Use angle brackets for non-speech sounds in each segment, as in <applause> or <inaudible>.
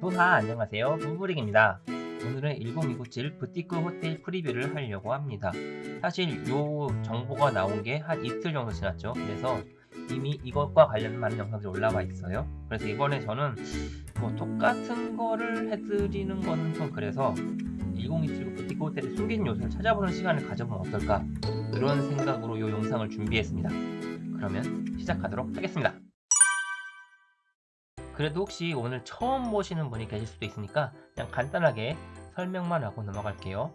부하 안녕하세요. 부부릭입니다. 오늘은 1029칠 부티크 호텔 프리뷰를 하려고 합니다. 사실 요 정보가 나온 게 한 이틀 정도 지났죠. 그래서 이미 이것과 관련 많은 영상들이 올라와 있어요. 그래서 이번에 저는 뭐 똑같은 거를 해드리는 거는 좀 그래서 1027 부티크 호텔의 숨긴 요소를 찾아보는 시간을 가져보면 어떨까? 그런 생각으로 이 영상을 준비했습니다. 그러면 시작하도록 하겠습니다 그래도 혹시 오늘 처음 보시는 분이 계실 수도 있으니까 그냥 간단하게 설명만 하고 넘어갈게요.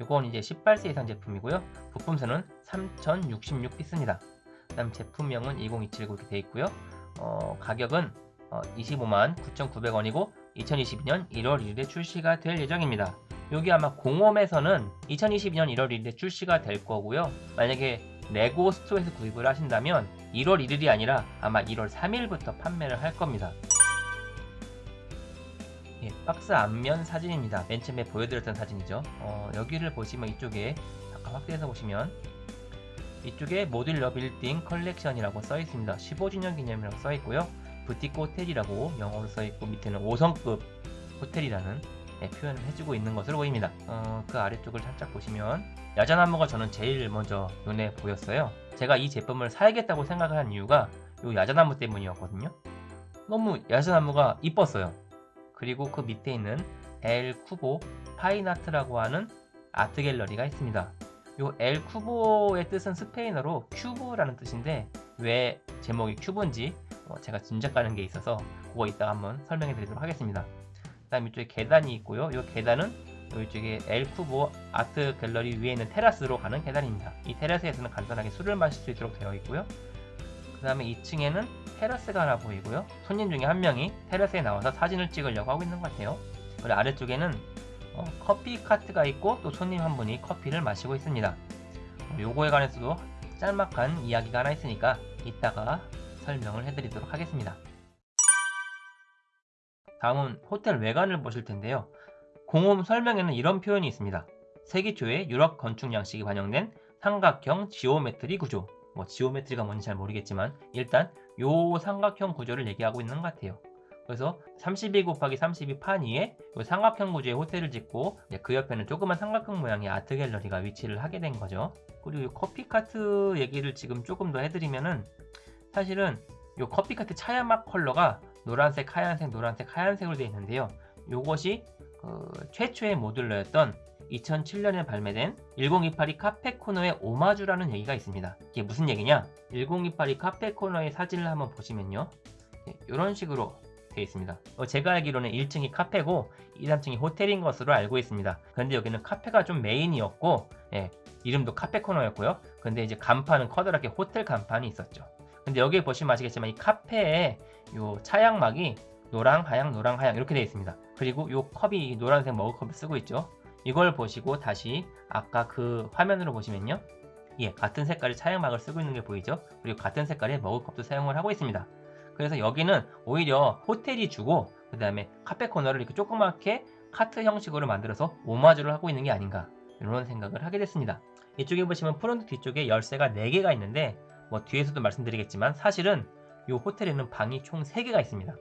이건 이제 18세 이상 제품이고요. 부품수는 3066피스입니다. 그 다음 제품명은 20279 이렇게 되어 있고요. 어, 가격은 어, 25만 9,900원이고 2022년 1월 1일에 출시가 될 예정입니다. 여기 아마 공홈에서는 2022년 1월 1일에 출시가 될 거고요. 만약에 레고 스토어에서 구입을 하신다면 1월 1일이 아니라 아마 1월 3일부터 판매를 할 겁니다. 예, 박스 앞면 사진입니다. 맨 처음에 보여드렸던 사진이죠. 어, 여기를 보시면 이쪽에 잠깐 확대해서 보시면 이쪽에 modular building collection이라고 써 있습니다. 15주년 기념이라고 써 있고요. 부티크 호텔이라고 영어로 써 있고 밑에는 5성급 호텔이라는 네, 표현을 해주고 있는 것으로 보입니다. 어, 그 아래쪽을 살짝 보시면 야자나무가 저는 제일 먼저 눈에 보였어요. 제가 이 제품을 사야겠다고 생각을 한 이유가 이 야자나무 때문이었거든요. 너무 야자나무가 이뻤어요. 그리고 그 밑에 있는 El Cubo Fine Art라고 하는 아트 갤러리가 있습니다. 요 El Cubo의 뜻은 스페인어로 큐브라는 뜻인데 왜 제목이 큐브인지 어 제가 짐작가는 게 있어서 그거 이따 한번 설명해 드리도록 하겠습니다. 그 다음 이쪽에 계단이 있고요. 이 계단은 이쪽에 El Cubo 아트 갤러리 위에 있는 테라스로 가는 계단입니다. 이 테라스에서는 간단하게 술을 마실 수 있도록 되어 있고요. 그 다음에 2층에는 테라스가 하나 보이고요. 손님 중에 한 명이 테라스에 나와서 사진을 찍으려고 하고 있는 것 같아요. 그리고 아래쪽에는 어, 커피 카트가 있고 또 손님 한 분이 커피를 마시고 있습니다. 어, 요거에 관해서도 짤막한 이야기가 하나 있으니까 이따가 설명을 해드리도록 하겠습니다. 다음은 호텔 외관을 보실 텐데요. 공홈 설명에는 이런 표현이 있습니다. 세기 초의 유럽 건축 양식이 반영된 삼각형 geometry 구조 뭐 geometry가 뭔지 잘 모르겠지만 일단 요 삼각형 구조를 얘기하고 있는 것 같아요. 그래서 32 곱하기 32 판 위에 삼각형 구조의 호텔을 짓고 그 옆에는 조그만 삼각형 모양의 아트 갤러리가 위치를 하게 된 거죠. 그리고 커피카트 얘기를 지금 조금 더 해드리면은 사실은 요 커피카트 차양막 컬러가 노란색, 하얀색, 노란색, 하얀색으로 되어 있는데요. 요것이 그 최초의 modular였던 2007년에 발매된 1028이 카페 코너의 오마주라는 얘기가 있습니다. 이게 무슨 얘기냐? 1028이 카페 코너의 사진을 한번 보시면요. 이런 예, 식으로 되어 있습니다. 어, 제가 알기로는 1층이 카페고 2, 3층이 호텔인 것으로 알고 있습니다. 그런데 여기는 카페가 좀 메인이었고 예, 이름도 카페 코너였고요. 근데 이제 간판은 커다랗게 호텔 간판이 있었죠. 근데 여기 보시면 아시겠지만 이 카페에 요 차양막이 노랑, 하양, 노랑, 하양 이렇게 되어 있습니다. 그리고 요 컵이 노란색 머그컵을 쓰고 있죠. 이걸 보시고 다시 아까 그 화면으로 보시면요. 예, 같은 색깔의 차양막을 쓰고 있는 게 보이죠? 그리고 같은 색깔의 머그컵도 사용을 하고 있습니다. 그래서 여기는 오히려 호텔이 주고 그 다음에 카페 코너를 이렇게 조그맣게 카트 형식으로 만들어서 오마주를 하고 있는 게 아닌가 이런 생각을 하게 됐습니다. 이쪽에 보시면 프론트 뒤쪽에 열쇠가 4개가 있는데 뭐 뒤에서도 말씀드리겠지만 사실은 이 호텔에는 방이 총 3개가 있습니다.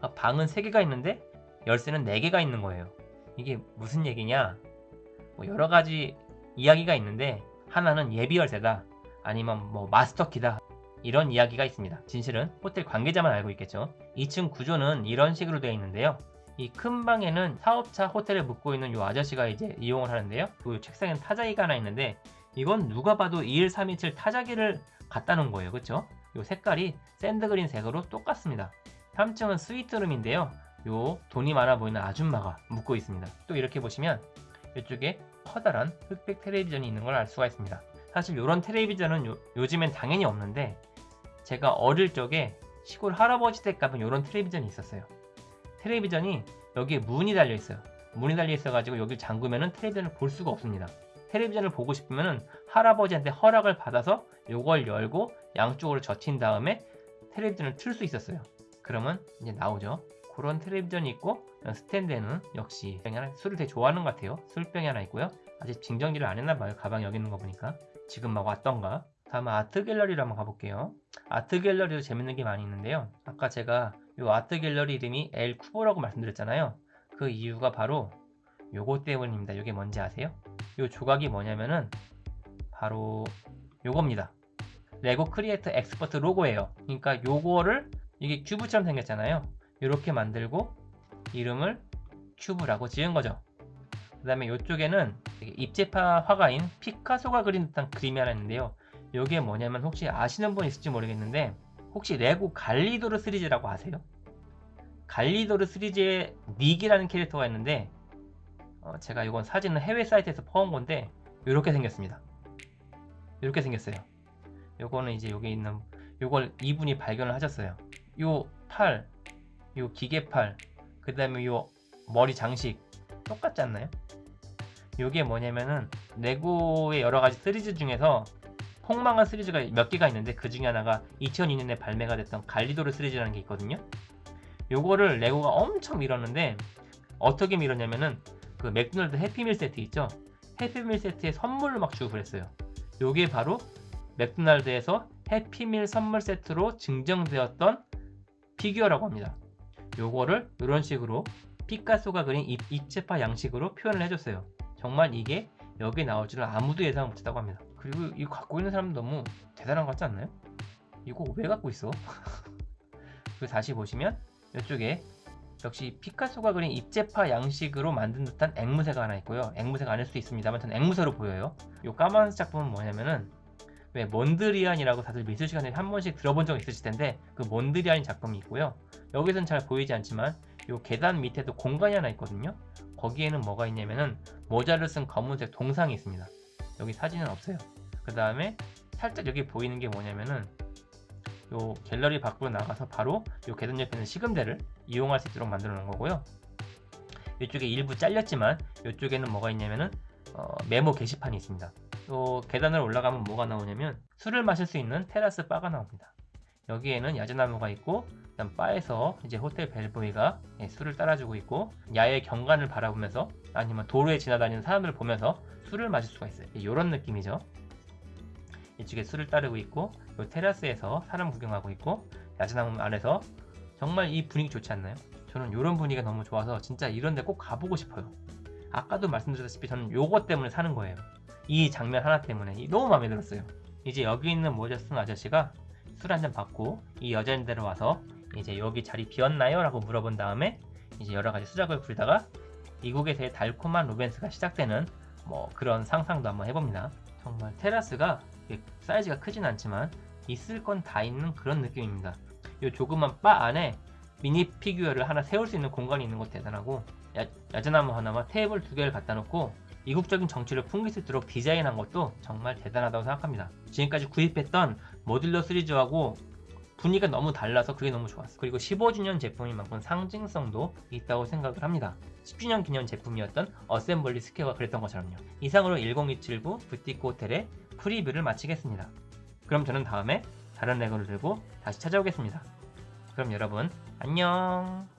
아, 방은 3개가 있는데 열쇠는 4개가 있는 거예요. 이게 무슨 얘기냐? 뭐 여러 가지 이야기가 있는데 하나는 예비 열쇠다 아니면 뭐 마스터키다 이런 이야기가 있습니다. 진실은 호텔 관계자만 알고 있겠죠. 2층 구조는 이런 식으로 되어 있는데요. 이 큰 방에는 사업차 호텔을 묵고 있는 이 아저씨가 이제 이용을 하는데요. 그 책상에는 타자기가 하나 있는데 이건 누가 봐도 2137 타자기를 갖다 놓은 거예요. 그쵸? 이 색깔이 샌드그린 색으로 똑같습니다. 3층은 스위트룸인데요 요 돈이 많아 보이는 아줌마가 묵고 있습니다. 또 이렇게 보시면 이쪽에 커다란 흑백 텔레비전이 있는 걸 알 수가 있습니다. 사실 이런 텔레비전은 요, 요즘엔 당연히 없는데 제가 어릴 적에 시골 할아버지 댁 가면 이런 텔레비전이 있었어요. 텔레비전이 여기에 문이 달려 있어요. 문이 달려 있어 가지고 여기 잠그면 텔레비전을 볼 수가 없습니다. 텔레비전을 보고 싶으면 할아버지한테 허락을 받아서 이걸 열고 양쪽으로 젖힌 다음에 텔레비전을 틀 수 있었어요. 그러면 이제 나오죠. 그런 텔레비전이 있고 스탠드에는 역시 하나, 술을 되게 좋아하는 것 같아요 술병이 하나 있고요 아직 징정지를 안 했나 봐요 가방 여기 있는 거 보니까 지금 막 왔던가 다음 아트 갤러리로 한번 가볼게요. 아트 갤러리도 재밌는 게 많이 있는데요. 아까 제가 이 아트 갤러리 이름이 엘 쿠보라고 말씀드렸잖아요. 그 이유가 바로 요거 때문입니다. 요게 뭔지 아세요? 요 조각이 뭐냐면은 바로 요겁니다. 레고 크리에이터 엑스퍼트 로고예요. 그러니까 요거를 이게 큐브처럼 생겼잖아요. 이렇게 만들고 이름을 큐브라고 지은 거죠. 그 다음에 이쪽에는 입체파 화가인 피카소가 그린 듯한 그림이 하나 있는데요. 이게 뭐냐면 혹시 아시는 분 있을지 모르겠는데 혹시 레고 갈리도르 시리즈라고 아세요? 갈리도르 시리즈에 닉이라는 캐릭터가 있는데 어, 제가 이건 사진은 해외 사이트에서 퍼온 건데 이렇게 생겼습니다. 이렇게 생겼어요. 요거는 이제 여기 있는 요걸 이분이 발견을 하셨어요. 요 팔, 요 기계팔, 그 다음에 요 머리 장식 똑같지 않나요? 요게 뭐냐면은 레고의 여러가지 시리즈 중에서 폭망한 시리즈가 몇 개가 있는데 그 중에 하나가 2002년에 발매가 됐던 갈리도르 시리즈라는 게 있거든요. 요거를 레고가 엄청 밀었는데 어떻게 밀었냐면은 그 맥도날드 해피밀 세트 있죠? 해피밀 세트에 선물을 막 주고 그랬어요. 요게 바로 맥도날드에서 해피밀 선물 세트로 증정되었던 피규어라고 합니다. 요거를 이런 식으로 피카소가 그린 입, 입체파 양식으로 표현을 해줬어요. 정말 이게 여기에 나올 줄은 아무도 예상 못했다고 합니다. 그리고 이거 갖고 있는 사람도 너무 대단한 것 같지 않나요? 이거 왜 갖고 있어? <laughs> 그리고 다시 보시면 이쪽에 역시 피카소가 그린 입체파 양식으로 만든 듯한 앵무새가 하나 있고요. 앵무새가 아닐 수도 있습니다만 저는 앵무새로 보여요. 이 까만 작품은 뭐냐면은 왜 몬드리안이라고 다들 미술 시간에 한 번씩 들어본 적 있으실 텐데 그 몬드리안 작품이 있고요. 여기서는 잘 보이지 않지만 이 계단 밑에도 공간이 하나 있거든요. 거기에는 뭐가 있냐면은 모자를 쓴 검은색 동상이 있습니다. 여기 사진은 없어요. 그 다음에 살짝 여기 보이는 게 뭐냐면은 요 갤러리 밖으로 나가서 바로 요 계단 옆에 있는 시금대를 이용할 수 있도록 만들어 놓은 거고요. 이쪽에 일부 잘렸지만 이쪽에는 뭐가 있냐면은 어, 메모 게시판이 있습니다. 또 계단을 올라가면 뭐가 나오냐면 술을 마실 수 있는 테라스 바가 나옵니다. 여기에는 야자나무가 있고 그다음 바에서 이제 호텔 벨보이가 예, 술을 따라주고 있고 야외 경관을 바라보면서 아니면 도로에 지나다니는 사람들을 보면서 술을 마실 수가 있어요. 이런 느낌이죠. 이쪽에 술을 따르고 있고 이 테라스에서 사람 구경하고 있고 야자나무 안에서 정말 이 분위기 좋지 않나요? 저는 이런 분위기가 너무 좋아서 진짜 이런 데 꼭 가보고 싶어요. 아까도 말씀드렸다시피 저는 요거 때문에 사는 거예요. 이 장면 하나 때문에 너무 마음에 들었어요. 이제 여기 있는 모자 쓴 아저씨가 술 한 잔 받고 이 여자인 데로 와서 이제 여기 자리 비었나요? 라고 물어본 다음에 이제 여러 가지 수작을 부리다가 이국에서의 달콤한 로맨스가 시작되는 뭐 그런 상상도 한번 해봅니다. 정말 테라스가 사이즈가 크진 않지만 있을 건 다 있는 그런 느낌입니다. 이 조그만 바 안에 미니 피규어를 하나 세울 수 있는 공간이 있는 것도 대단하고 야, 야자나무 하나와 테이블 두 개를 갖다 놓고 이국적인 정취를 풍길 수 있도록 디자인한 것도 정말 대단하다고 생각합니다. 지금까지 구입했던 modular 시리즈하고 분위기가 너무 달라서 그게 너무 좋았어요. 그리고 15주년 제품인 만큼 상징성도 있다고 생각을 합니다. 10주년 기념 제품이었던 어셈블리 스퀘어가 그랬던 것처럼요. 이상으로 10279 부티크 호텔의 preview를 마치겠습니다. 그럼 저는 다음에 다른 레고를 들고 다시 찾아오겠습니다. 그럼 여러분 안녕